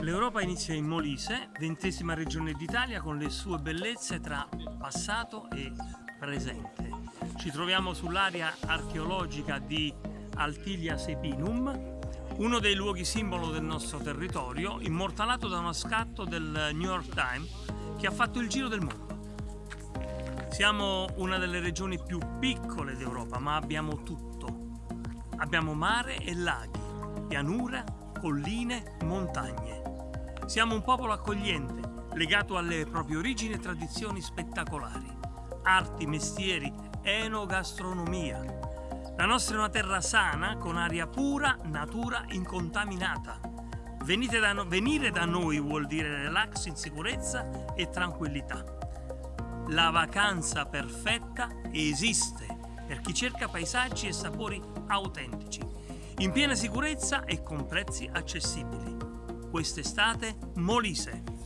L'Europa inizia in Molise, ventesima regione d'Italia con le sue bellezze tra passato e presente. Ci troviamo sull'area archeologica di Altilia Sepinum, uno dei luoghi simbolo del nostro territorio, immortalato da uno scatto del New York Times che ha fatto il giro del mondo. Siamo una delle regioni più piccole d'Europa, ma abbiamo tutto. Abbiamo mare e laghi, pianura, colline, montagne. Siamo un popolo accogliente, legato alle proprie origini e tradizioni spettacolari. Arti, mestieri, enogastronomia. La nostra è una terra sana, con aria pura, natura incontaminata. Da no venire da noi vuol dire relax in sicurezza e tranquillità. La vacanza perfetta esiste per chi cerca paesaggi e sapori autentici, in piena sicurezza e con prezzi accessibili quest'estate Molise.